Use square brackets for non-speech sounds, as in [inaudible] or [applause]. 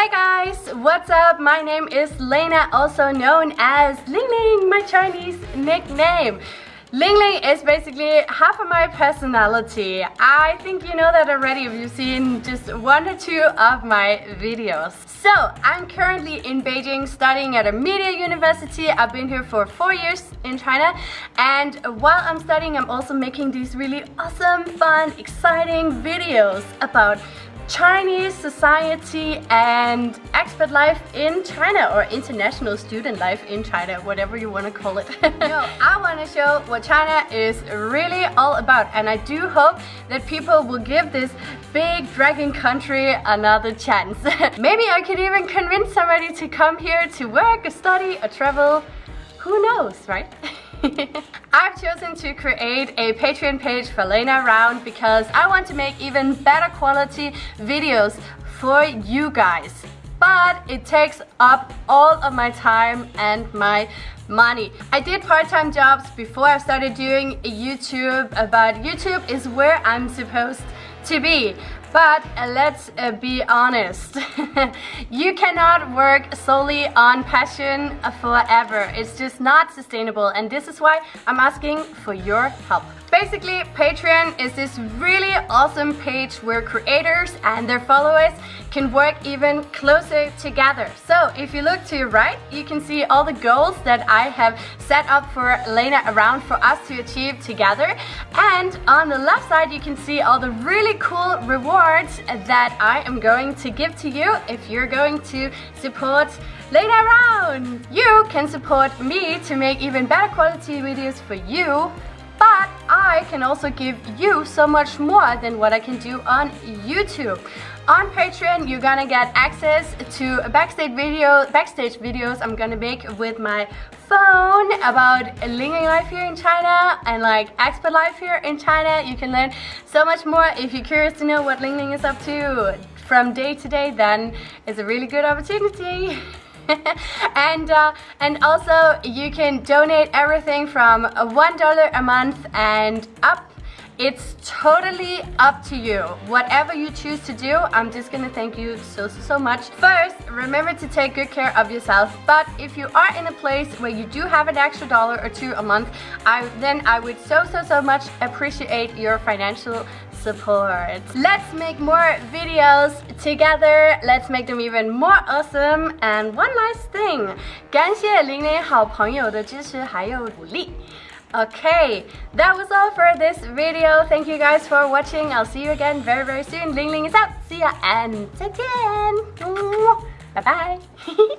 Hey guys, what's up? My name is Lena, also known as Ling Ling, my Chinese nickname. Ling Ling is basically half of my personality. I think you know that already if you've seen just one or two of my videos. So, I'm currently in Beijing studying at a media university. I've been here for four years in China and while I'm studying I'm also making these really awesome, fun, exciting videos about Chinese society and expat life in China or international student life in China, whatever you want to call it. [laughs] no, I want to show what China is really all about and I do hope that people will give this big dragon country another chance. [laughs] Maybe I could even convince somebody to come here to work, study, or travel. Who knows, right? [laughs] I've chosen to create a Patreon page for Lena Around because I want to make even better quality videos for you guys. But it takes up all of my time and my money. I did part-time jobs before I started doing YouTube, but YouTube is where I'm supposed to be. But uh, let's uh, be honest, [laughs] you cannot work solely on passion forever. It's just not sustainable and this is why I'm asking for your help. Basically, Patreon is this really awesome page where creators and their followers can work even closer together. So if you look to your right, you can see all the goals that I have set up for Lena around for us to achieve together. And on the left side, you can see all the really cool rewards that I am going to give to you if you're going to support Lena around. You can support me to make even better quality videos for you I can also give you so much more than what I can do on YouTube. On Patreon, you're gonna get access to backstage video, backstage videos I'm gonna make with my phone about Ling life here in China and like expat life here in China. You can learn so much more if you're curious to know what Ling Ling is up to from day to day, then it's a really good opportunity. [laughs] [laughs] and uh, and also you can donate everything from one dollar a month and up it's totally up to you. Whatever you choose to do, I'm just gonna thank you so, so, so much. First, remember to take good care of yourself. But if you are in a place where you do have an extra dollar or two a month, I, then I would so, so, so much appreciate your financial support. Let's make more videos together. Let's make them even more awesome. And one last thing, 感谢零零好朋友的支持还有鼓励。 Okay, that was all for this video. Thank you guys for watching. I'll see you again very, very soon. Ling Ling is out. See ya and 再见. Bye bye.